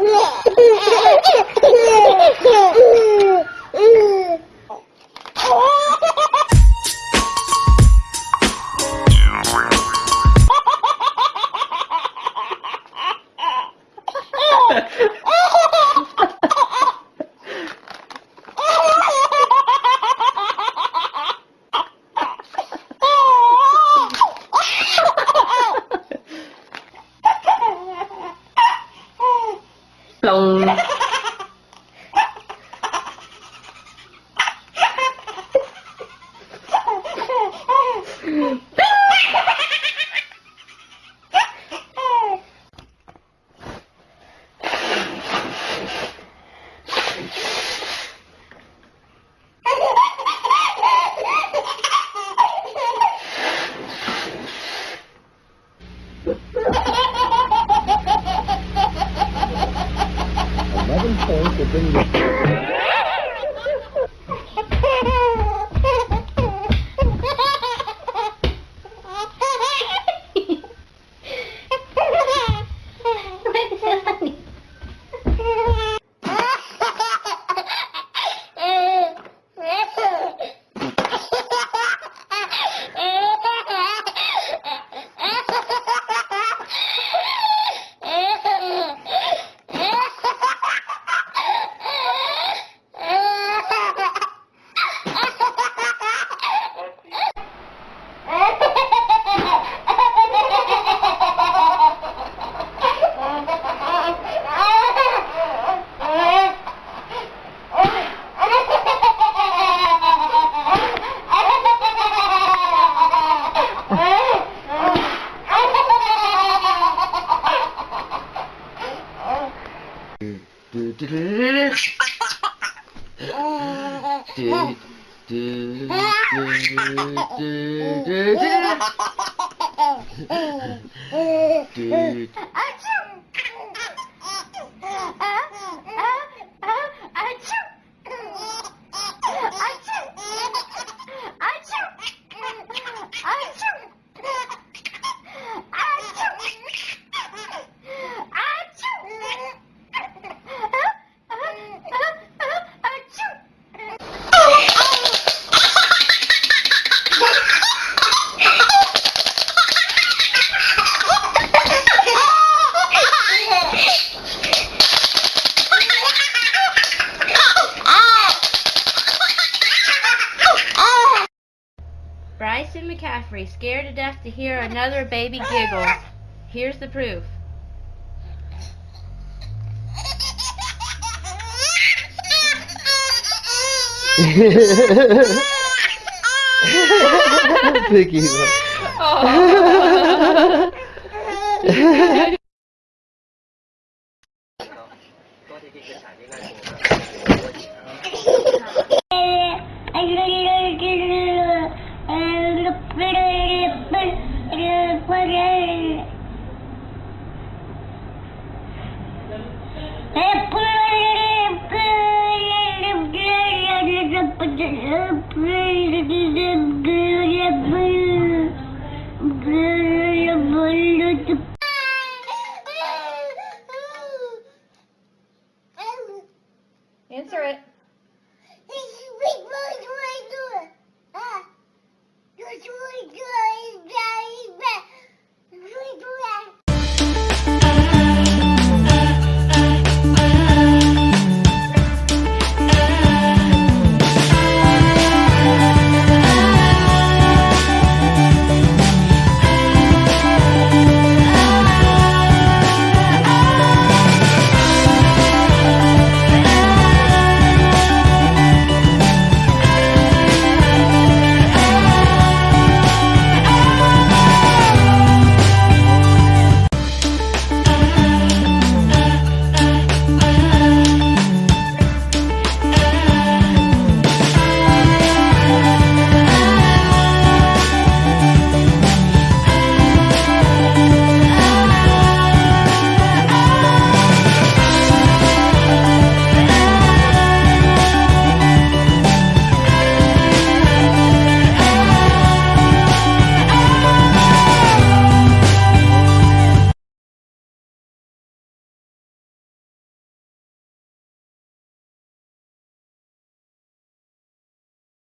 Yeah. 聋 Eleven points have Do, McCaffrey, scared to death to hear another baby giggle. Here's the proof. Piggy. Oh. Answer it.